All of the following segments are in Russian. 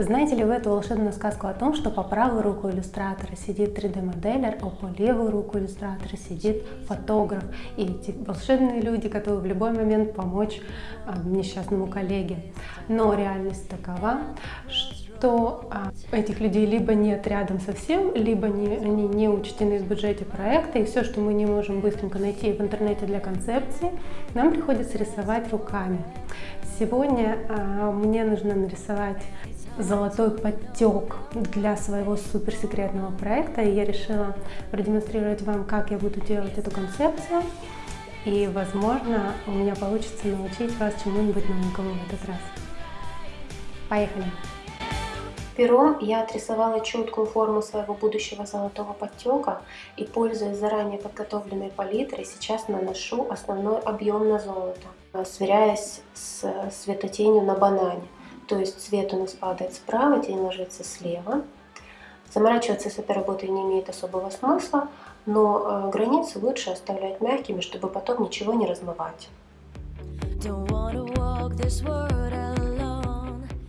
Знаете ли вы эту волшебную сказку о том, что по правую руку иллюстратора сидит 3D-моделер, а по левую руку иллюстратора сидит фотограф. И эти волшебные люди готовы в любой момент помочь а, несчастному коллеге. Но реальность такова, что а, этих людей либо нет рядом совсем, либо не, они не учтены в бюджете проекта, и все, что мы не можем быстренько найти в интернете для концепции, нам приходится рисовать руками. Сегодня а, мне нужно нарисовать золотой подтек для своего суперсекретного проекта, и я решила продемонстрировать вам, как я буду делать эту концепцию, и, возможно, у меня получится научить вас чему-нибудь новенькому в этот раз. Поехали! Пером я отрисовала четкую форму своего будущего золотого подтека и, пользуясь заранее подготовленной палитрой, сейчас наношу основной объем на золото, сверяясь с светотенью на банане. То есть цвет у нас падает справа, тень ложится слева. Заморачиваться с этой работой не имеет особого смысла, но э, границы лучше оставлять мягкими, чтобы потом ничего не размывать.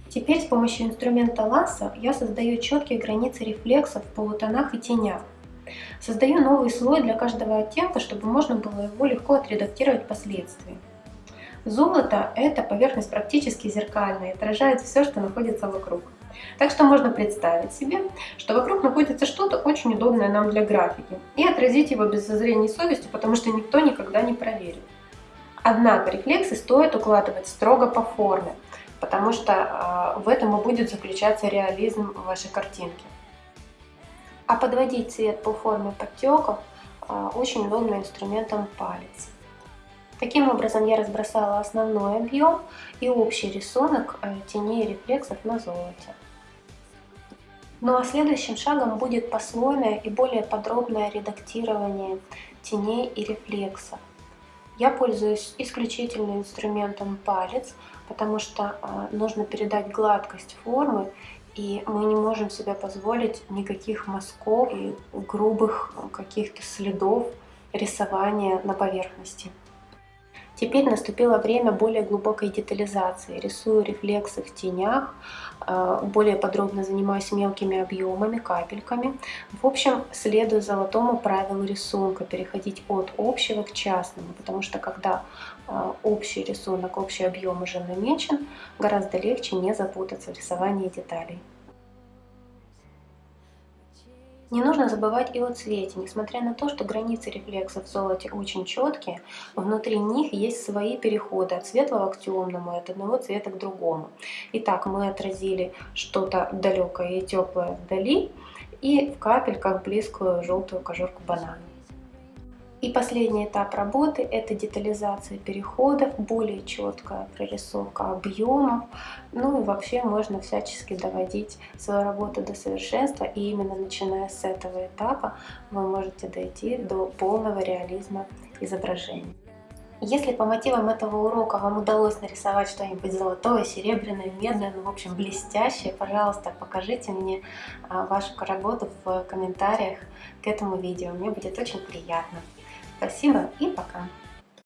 Теперь с помощью инструмента ласса я создаю четкие границы рефлексов в полутонах и тенях. Создаю новый слой для каждого оттенка, чтобы можно было его легко отредактировать впоследствии. Золото – это поверхность практически зеркальная, отражает все, что находится вокруг. Так что можно представить себе, что вокруг находится что-то очень удобное нам для графики, и отразить его без зазрения совести, потому что никто никогда не проверит. Однако рефлексы стоит укладывать строго по форме, потому что э, в этом и будет заключаться реализм вашей картинки. А подводить цвет по форме подтеков э, очень удобно инструментом палец. Таким образом я разбросала основной объем и общий рисунок э, теней и рефлексов на золоте. Ну а следующим шагом будет послойное и более подробное редактирование теней и рефлексов. Я пользуюсь исключительно инструментом палец, потому что э, нужно передать гладкость формы, и мы не можем себе позволить никаких мазков и грубых каких-то следов рисования на поверхности. Теперь наступило время более глубокой детализации. Рисую рефлексы в тенях, э, более подробно занимаюсь мелкими объемами, капельками. В общем, следую золотому правилу рисунка, переходить от общего к частному, потому что когда э, общий рисунок, общий объем уже намечен, гораздо легче не запутаться в рисовании деталей. Не нужно забывать и о цвете. Несмотря на то, что границы рефлексов в золоте очень четкие, внутри них есть свои переходы от светлого к темному, от одного цвета к другому. Итак, мы отразили что-то далекое и теплое вдали, и в капельках близкую желтую кожурку банана. И последний этап работы – это детализация переходов, более четкая прорисовка объемов. Ну и вообще можно всячески доводить свою работу до совершенства. И именно начиная с этого этапа вы можете дойти до полного реализма изображения. Если по мотивам этого урока вам удалось нарисовать что-нибудь золотое, серебряное, медное, ну в общем блестящее, пожалуйста, покажите мне а, вашу работу в комментариях к этому видео. Мне будет очень приятно. Спасибо и пока!